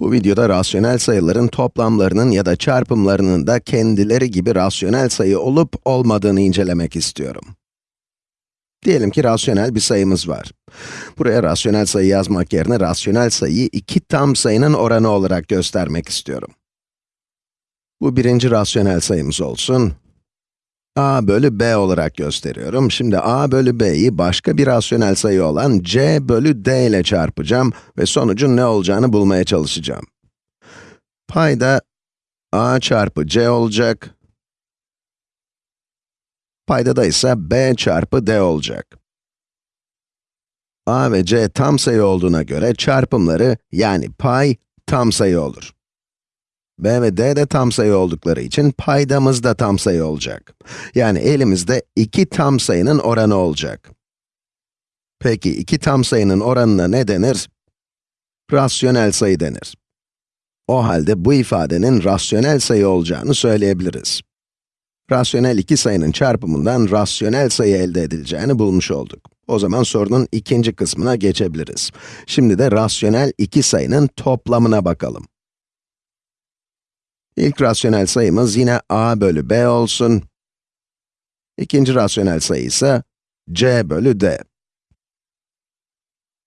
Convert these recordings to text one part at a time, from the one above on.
Bu videoda rasyonel sayıların toplamlarının ya da çarpımlarının da kendileri gibi rasyonel sayı olup olmadığını incelemek istiyorum. Diyelim ki rasyonel bir sayımız var. Buraya rasyonel sayı yazmak yerine rasyonel sayıyı iki tam sayının oranı olarak göstermek istiyorum. Bu birinci rasyonel sayımız olsun. A bölü b olarak gösteriyorum. Şimdi a bölü b'yi başka bir rasyonel sayı olan c bölü d ile çarpacağım ve sonucun ne olacağını bulmaya çalışacağım. Payda a çarpı c olacak. Paydada ise b çarpı d olacak. a ve c tam sayı olduğuna göre çarpımları yani pay tam sayı olur. B ve d de tam sayı oldukları için paydamız da tam sayı olacak. Yani elimizde iki tam sayının oranı olacak. Peki iki tam sayının oranına ne denir? Rasyonel sayı denir. O halde bu ifadenin rasyonel sayı olacağını söyleyebiliriz. Rasyonel iki sayının çarpımından rasyonel sayı elde edileceğini bulmuş olduk. O zaman sorunun ikinci kısmına geçebiliriz. Şimdi de rasyonel iki sayının toplamına bakalım. İlk rasyonel sayımız yine a bölü b olsun. İkinci rasyonel sayı ise c bölü d.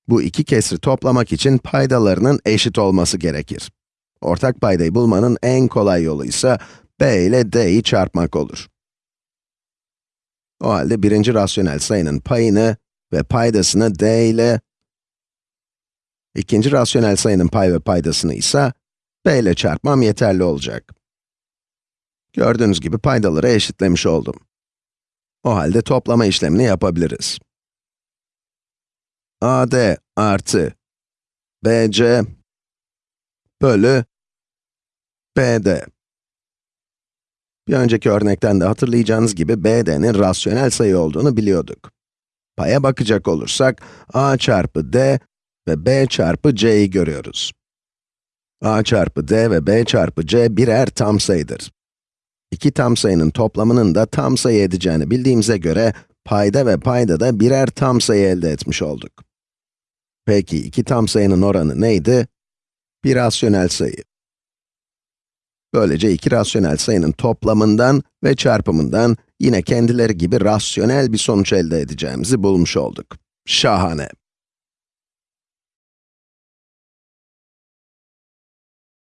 Bu iki kesri toplamak için paydalarının eşit olması gerekir. Ortak paydayı bulmanın en kolay yolu ise b ile d'yi çarpmak olur. O halde birinci rasyonel sayının payını ve paydasını d ile, ikinci rasyonel sayının pay ve paydasını ise b ile çarpmam yeterli olacak. Gördüğünüz gibi paydaları eşitlemiş oldum. O halde toplama işlemini yapabiliriz. AD artı BC bölü BD. Bir önceki örnekten de hatırlayacağınız gibi BD'nin rasyonel sayı olduğunu biliyorduk. Paya bakacak olursak, a çarpı d ve b çarpı c'yi görüyoruz. A çarpı d ve b çarpı c birer tam sayıdır. İki tam sayının toplamının da tam sayı edeceğini bildiğimize göre, payda ve payda da birer tam sayı elde etmiş olduk. Peki, iki tam sayının oranı neydi? Bir rasyonel sayı. Böylece iki rasyonel sayının toplamından ve çarpımından yine kendileri gibi rasyonel bir sonuç elde edeceğimizi bulmuş olduk. Şahane!